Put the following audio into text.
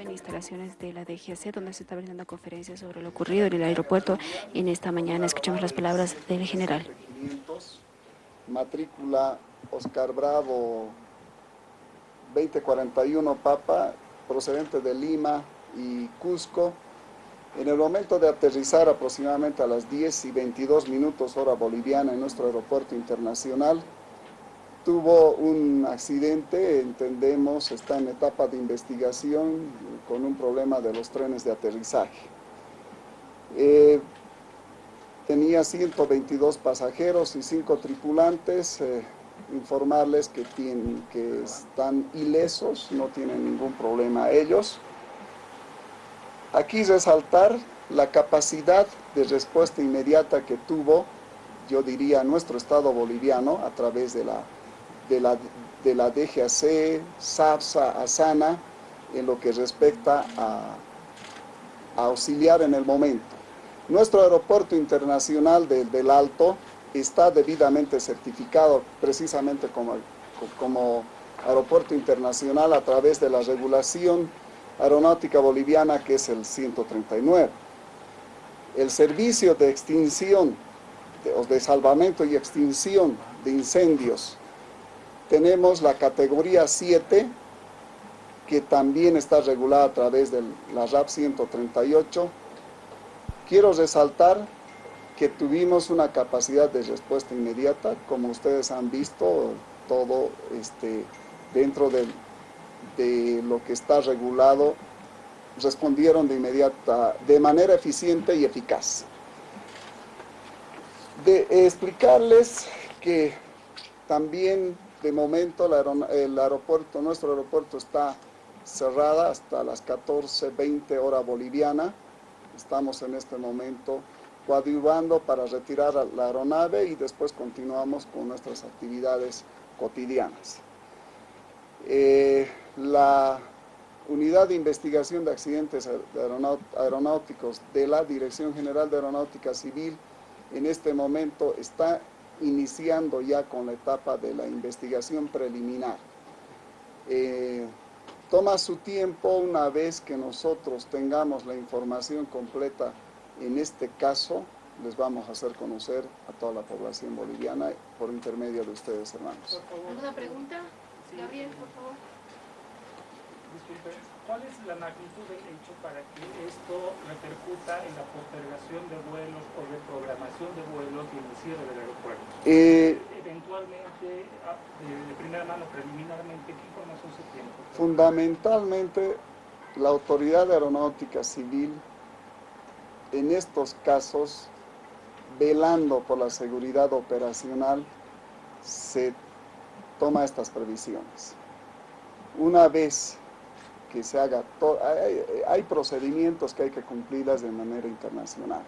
en instalaciones de la DGC, donde se está brindando conferencias sobre lo ocurrido en el aeropuerto. En esta mañana escuchamos las palabras del general. matrícula Oscar Bravo 2041 Papa, procedente de Lima y Cusco. En el momento de aterrizar aproximadamente a las 10 y 22 minutos hora boliviana en nuestro aeropuerto internacional, tuvo un accidente, entendemos, está en etapa de investigación con un problema de los trenes de aterrizaje. Eh, tenía 122 pasajeros y 5 tripulantes, eh, informarles que, tienen, que están ilesos, no tienen ningún problema ellos. Aquí resaltar la capacidad de respuesta inmediata que tuvo, yo diría, nuestro Estado boliviano a través de la de la, de la DGAC, SAPSA, ASANA, en lo que respecta a, auxiliar en el momento. Nuestro aeropuerto internacional del Alto está debidamente certificado precisamente como, como aeropuerto internacional a través de la regulación aeronáutica boliviana que es el 139. El servicio de extinción, de, de salvamento y extinción de incendios tenemos la categoría 7, que también está regulada a través de la RAP 138. Quiero resaltar que tuvimos una capacidad de respuesta inmediata, como ustedes han visto, todo este, dentro de, de lo que está regulado, respondieron de inmediata, de manera eficiente y eficaz. De explicarles que también de momento el aeropuerto, nuestro aeropuerto está cerrada hasta las 14.20 hora boliviana. Estamos en este momento coadyuvando para retirar la aeronave y después continuamos con nuestras actividades cotidianas. Eh, la Unidad de Investigación de Accidentes Aeronáuticos de la Dirección General de Aeronáutica Civil en este momento está iniciando ya con la etapa de la investigación preliminar. Eh, toma su tiempo una vez que nosotros tengamos la información completa, en este caso les vamos a hacer conocer a toda la población boliviana por intermedio de ustedes, hermanos. ¿Alguna pregunta? Gabriel. Disculpe, ¿cuál es la magnitud del hecho para que esto repercuta en la postergación de vuelos o de programación de vuelos y en el cierre del aeropuerto? Eh, Eventualmente, ah, de, primera mano, preliminarmente, ¿qué información se tiene? Fundamentalmente, la Autoridad Aeronáutica Civil, en estos casos, velando por la seguridad operacional, se toma estas previsiones. Una vez que se haga, hay, hay procedimientos que hay que cumplirlas de manera internacional.